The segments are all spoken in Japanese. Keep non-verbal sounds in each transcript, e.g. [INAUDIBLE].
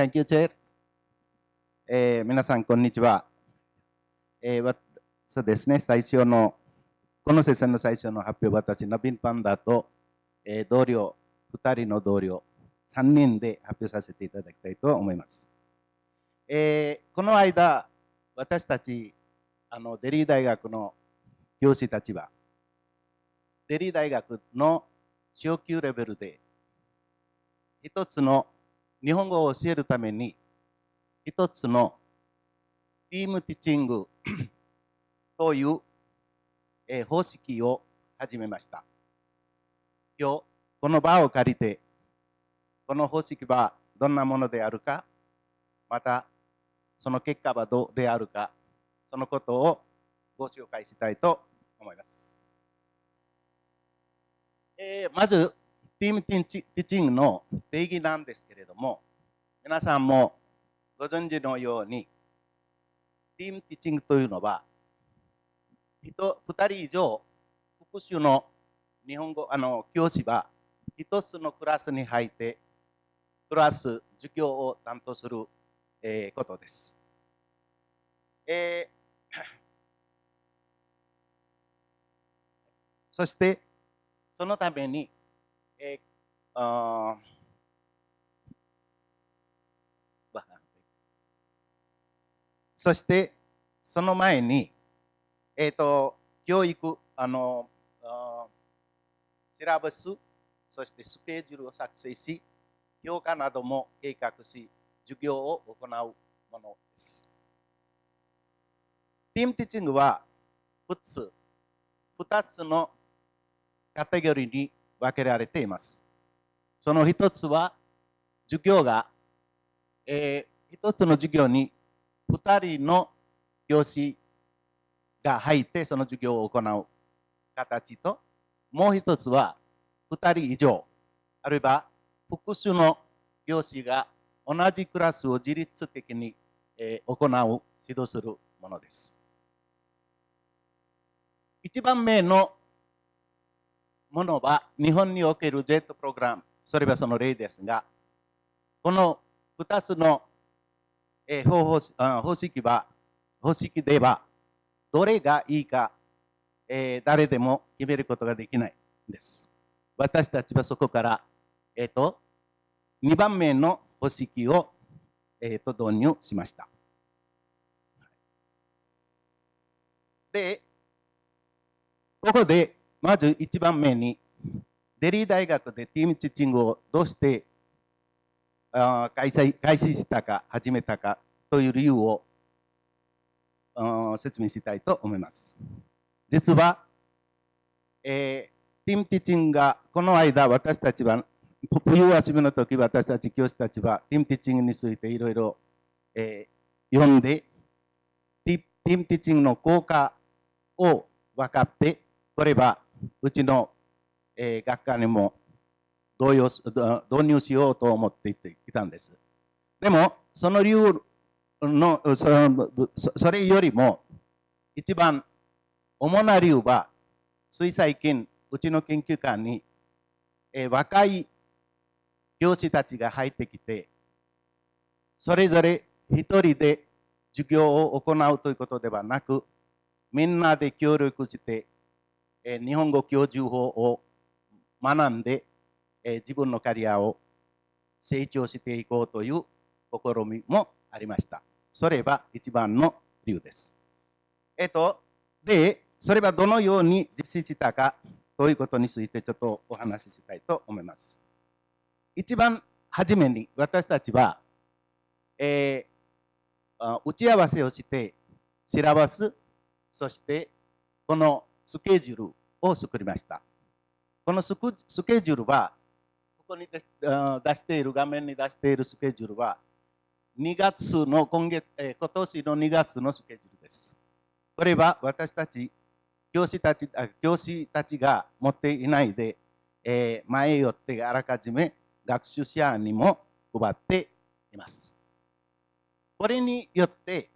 Thank you, Chair. えー皆さん、こんにちは。えーわそうですね、最初の、このセッションの最初の発表、私、ナビンパンダと、えー同僚、2人の同僚、3人で発表させていただきたいと思います。えーこの間、私たち、あのデリー大学の教師たちは、デリー大学の昇級レベルで、一つの日本語を教えるために、一つのティームティッチング [COUGHS] という、えー方式を始めました。今日、この場を借りて、この方式はどんなものであるか、またその結果はどうであるか、そのことをご紹介したいと思います。えーまず、ティームティッチティチングの定義なんですけれども、皆さんもご存知のように、ティームティッチングというのは、人2人以上、複数の日本語あの教師は一つのクラスに入って、クラス授業を担当する、えーことです。えー [COUGHS] そして、そのために、えーあそして、その前に、えっ、と、教育、あの、あシラバス、そしてスケジュールを作成し、評価なども計画し、授業を行うものです。ティームティッチングは、2つ、2つのカテゴリーに分けられています。その一つは、授業が、えー一つの授業に2人の教師が入ってその授業を行う形と、もう一つは2人以上、あるいは複数の教師が同じクラスを自律的に、え行う、指導するものです。一番目のものは日本における Z プログラム、それはその例ですが、この2つの、え方法方式は、方式では、どれがいいか、え誰でも決めることができないんです。私たちはそこから、えっ、と、2番目の方式を、えー、と導入しました。で、ここで、まず1番目に、デリー大学でティームチッチングをどうしてあ開催開始したか、始めたかという理由を説明したいと思います。実は、えーティームティッチングがこの間私たちは冬休みの時私たち教師たちはティームティッチングについていろいろ読んでティティームティッチングの効果を分かってこれはうちの、えー学科にも導用導入しようと思っていていたんです。でもその理由のそのそれよりも一番主な理由はつい最近うちの研究官に、えー若い教師たちが入ってきてそれぞれ一人で授業を行うということではなくみんなで協力して、え日本語教授法を学んで、え自分のキャリアを成長していこうという試みもありました。それは一番の理由です。えっ、と、で、それはどのように実施したかということについてちょっとお話ししたいと思います。一番初めに私たちは、えー打ち合わせをして、シラバス、そしてこのスケジュールを作りました。このスケジュールは、ここに出している、画面に出しているスケジュールは、2月の今月、えー今年の2月のスケジュールです。これは私たち、教師たち教師たちが持っていないで、えー前よってあらかじめ学習者にも配っています。これによって、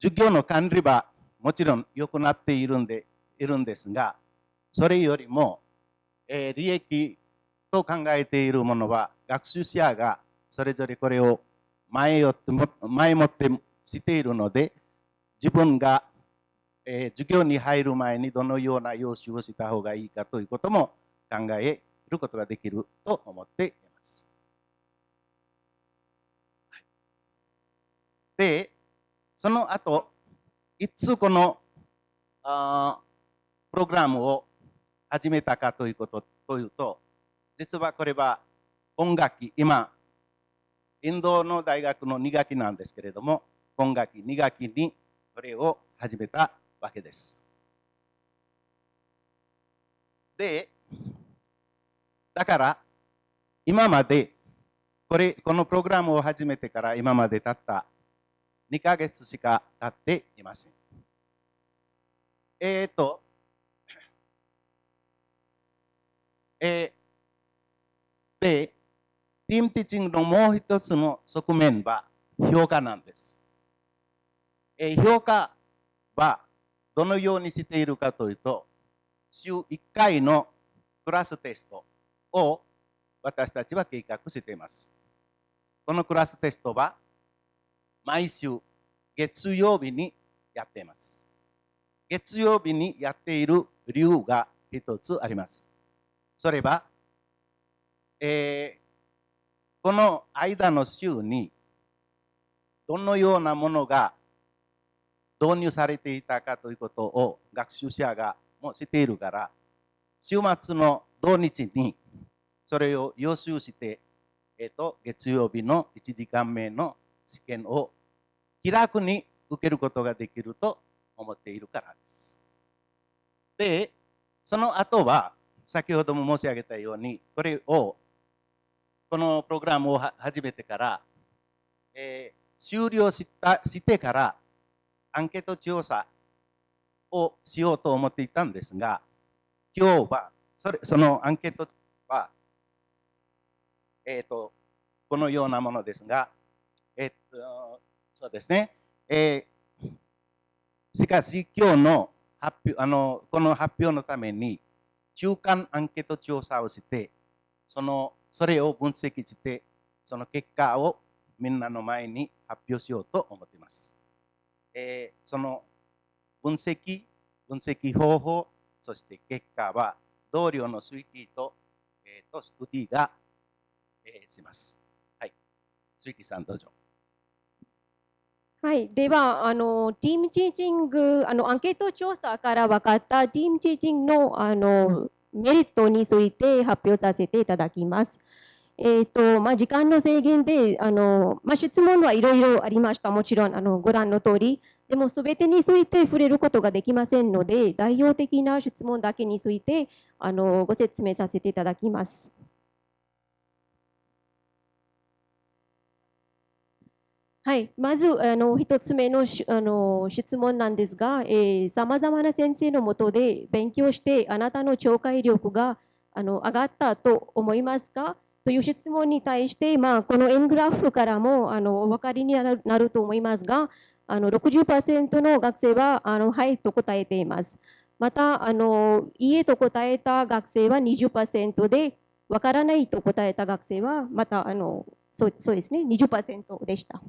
授業の管理はもちろん良くなっているんでいるんですが、それよりも、えー、利益と考えているものは、学習者がそれぞれこれを前よっても前もってしているので、自分が、えー、授業に入る前にどのような用紙をした方がいいかということも考えることができると思っています。で、その後、いつこのあプログラムを始めたかということというと、実はこれは今学期、今、インドの大学の2学期なんですけれども、今学期2学期にこれを始めたわけです。で、だから今までこれこのプログラムを始めてから今までたった2ヶ月しか経っていません。えっ、と、えー、で、ティームティーチングのもう一つの側面は評価なんです。え評価はどのようにしているかというと、週1回のクラステストを私たちは計画しています。このクラステストは毎週月曜日にやっています。月曜日にやっている理由が一つあります。それは、えー、この間の週にどのようなものが導入されていたかということを学習者がもう知っているから、週末の土日にそれを予習して、えっ、ー、と、月曜日の1時間目の試験を気楽に受けることができると思っているからです。で、その後は、先ほども申し上げたように、これを、このプログラムを始めてから、えー、終了したしてから、アンケート調査をしようと思っていたんですが、今日はそれそのアンケートは、えっ、ー、と、このようなものですが、えっ、ー、と、そうですね、えー、しかし今日の発表あのこの発表のために中間アンケート調査をしてそのそれを分析してその結果をみんなの前に発表しようと思っています。えー、その分析、分析方法、そして結果は同僚の推計と,、えー、とストディが、えー、します。はい。推計さんどうぞ。はい、ではあの、ティームチーチングあの、アンケート調査から分かったティームチーチングのあのメリットについて発表させていただきます。えーとまあ、時間の制限であの、まあ、質問はいろいろありました、もちろんあのご覧の通り。でも、すべてについて触れることができませんので、代表的な質問だけについてあのご説明させていただきます。はい、まずあの一つ目のあの質問なんですが、さまざまな先生のもとで勉強してあなたの聴解力があの上がったと思いますか？という質問に対して、まあ、この円グラフからもあのお分かりになると思いますが、あの60%の学生はあのはいと答えています。また、あのいいえと答えた学生は20%で、わからないと答えた学生はまたあのそうそうですね、20%でした。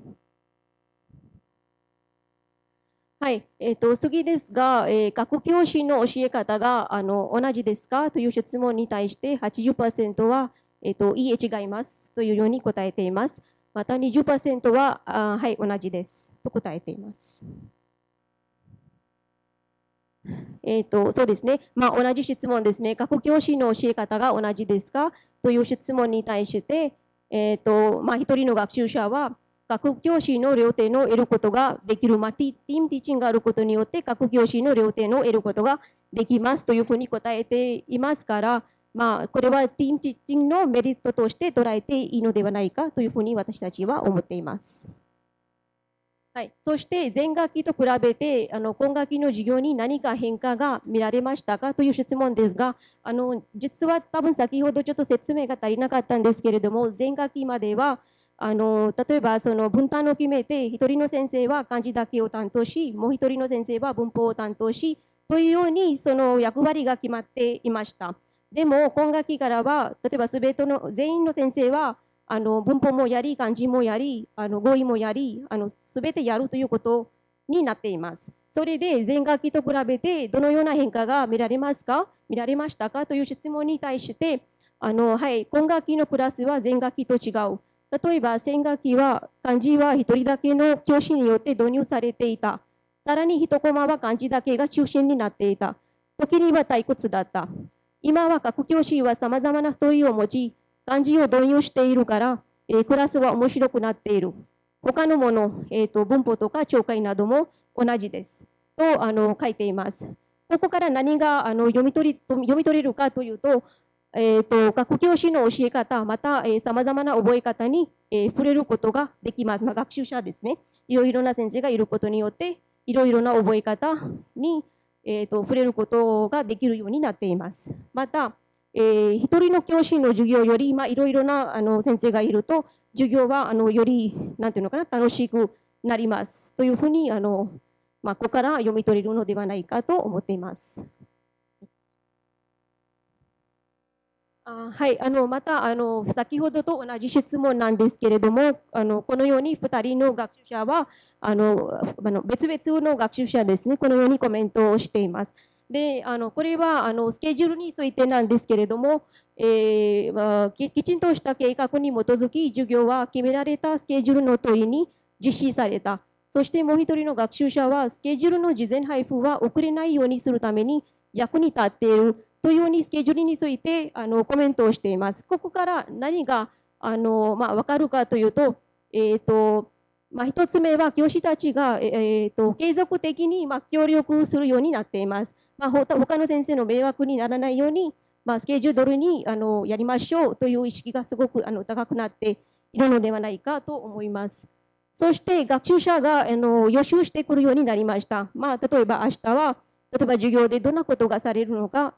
はい、えーと、次ですが、えー、学校教師の教え方があの同じですか？という質問に対して80%はえっ、ー、と、いいえ、違いますというように答えています。また20%は、あはい、同じですと答えています。えっ、ー、と、そうですね。まあ、同じ質問ですね。過去教師の教え方が同じですか？という質問に対して、えっ、ー、と、まあ、一人の学習者は、学教師の両手の得ることができる、まあ、ティームティーチングがあることによって、学教師の両手の得ることができますというふうに答えていますから、まあ、これはティームティッチングのメリットとして捉えていいのではないかというふうに私たちは思っています。はい、そして前学期と比べてあの今学期の授業に何か変化が見られましたかという質問ですがあの実は多分先ほどちょっと説明が足りなかったんですけれども前学期まではあの例えばその分担を決めて1人の先生は漢字だけを担当しもう1人の先生は文法を担当しというようにその役割が決まっていました。でも今学期からは例えば全ての全員の先生はあの文法もやり、漢字もやり、あの語彙もやり、あの全てやるということになっています。それで前学期と比べてどのような変化が見られますか？見られましたか？という質問に対して、あのはい、今学期のクラスは前学期と違う。例えば先学期は漢字は1人だけの教師によって導入されていた。さらに1コマは漢字だけが中心になっていた。時には退屈だった。今は各教師はさまざまなストーリーを持ち、漢字を導入しているから、えー、クラスは面白くなっている。他のもの、えーと、文法とか聴解なども同じです。とあの書いています。ここから何があの読み取り読み取れるかというと、えーと、学教師の教え方、またさまざまな覚え方に、えー、触れることができます。まあ、学習者ですね。いろいろな先生がいることによって、いろいろな覚え方に、えーと触れることができるようになっています。また、えー、一人の教師の授業より、まあ、いろいろなあの先生がいると、授業はあのより、なんていうのかな、楽しくなりますというふうに、あのまあ、ここから読み取れるのではないかと思っています。あはい、あのまたあの先ほどと同じ質問なんですけれども、あのこのように2人の学習者はあのあの別々の学習者ですね、このようにコメントをしています。であのこれはあのスケジュールについてなんですけれども、えーまあ、きちんとした計画に基づき授業は決められたスケジュールの問いに実施されたそしてもう一人の学習者はスケジュールの事前配布は遅れないようにするために役に立っているというようにスケジュールについてあのコメントをしています。ここから何があの、まあ、分かるかというと,、えーとまあ、1つ目は教師たちが、えーと継続的に、まあ、協力するようになっています。まあ、他の先生の迷惑にならないように、まあ、スケジュールにあのやりましょうという意識がすごくあの高くなっているのではないかと思います。そして学習者があの予習してくるようになりました。まあ、例えば明日は、例えば授業でどんなことがされるのか、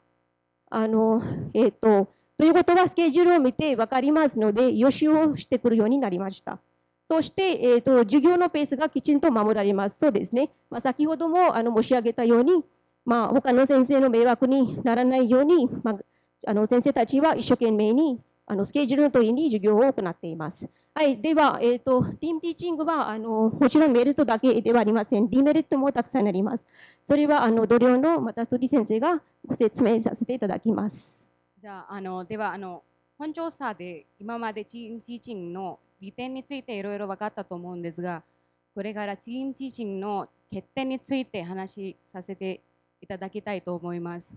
あの、えっ、ー、と、ということはスケジュールを見て分かりますので、予習をしてくるようになりました。そして、えーと、授業のペースがきちんと守られます。そうですね。まあ、先ほどもあの申し上げたように、まあ、他の先生の迷惑にならないように、まあ、あの先生たちは一生懸命にあのスケジュールの通りに授業を行っています。はい、では、えーと、ティームティーチングはあのもちろんメリットだけではありません。ディメリットもたくさんあります。それはあの同僚のまたストディ先生がご説明させていただきます。じゃあ、あのではあの本調査で今までチームティーチングの利点についていろいろ分かったと思うんですが、これからチームティーチングの欠点について話しさせていただきたいと思います。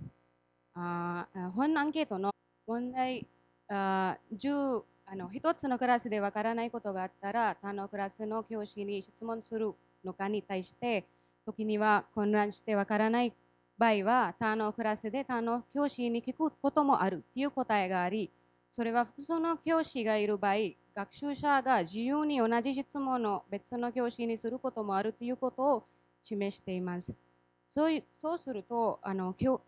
あ本アンケートの問題あ10あの1つのクラスでわからないことがあったら他のクラスの教師に質問するのかに対して時には混乱してわからない場合は他のクラスで他の教師に聞くこともあるという答えがありそれは複数の教師がいる場合学習者が自由に同じ質問を別の教師にすることもあるということを示しています。そうそうするとあの教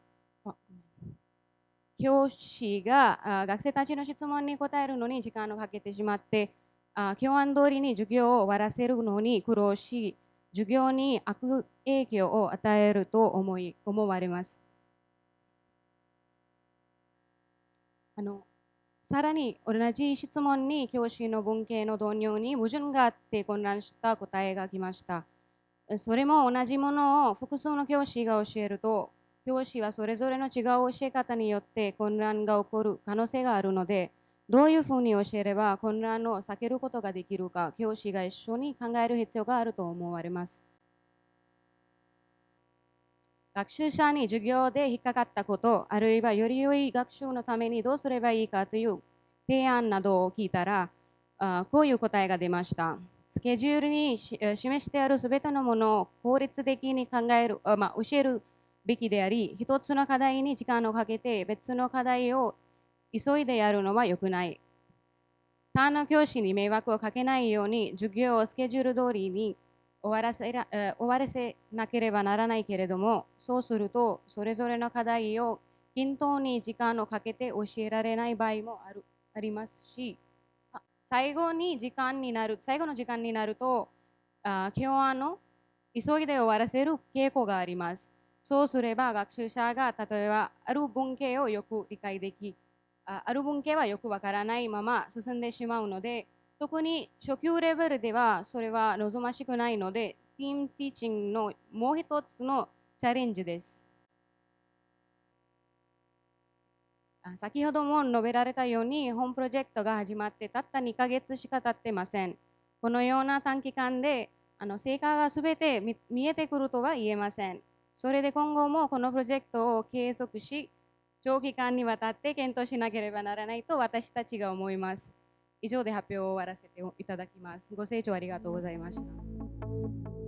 教師が学生たちの質問に答えるのに時間をかけてしまって教案通りに授業を終わらせるのに苦労し授業に悪影響を与えると思い思われます。あのさらに同じ質問に教師の文系の導入に矛盾があって混乱した答えが来ました。それも同じものを複数の教師が教えると、教師はそれぞれの違う教え方によって混乱が起こる可能性があるので、どういうふうに教えれば混乱を避けることができるか、教師が一緒に考える必要があると思われます。学習者に授業で引っかかったこと、あるいはより良い学習のためにどうすればいいかという提案などを聞いたら、あこういう答えが出ました。スケジュールに示してあるすべてのものを効率的に考える、あまあ、教えるべきであり、一つの課題に時間をかけて別の課題を急いでやるのは良くない。他の教師に迷惑をかけないように授業をスケジュール通りに終わらせら終わらせなければならないけれども、そうすると、それぞれの課題を均等に時間をかけて教えられない場合もあるありますし、最後に時間になる、最後の時間になると、あ今日の急いで終わらせる傾向があります。そうすれば学習者が例えばある文系をよく理解でき、あある文系はよくわからないまま進んでしまうので、特に初級レベルではそれは望ましくないので、ティームティーチングのもう一つのチャレンジです。先ほども述べられたように、本プロジェクトが始まってたった2ヶ月しか経ってません。このような短期間であの成果がすべて見えてくるとは言えません。それで今後もこのプロジェクトを継続し、長期間にわたって検討しなければならないと私たちが思います。以上で発表を終わらせていただきます。ご清聴ありがとうございました。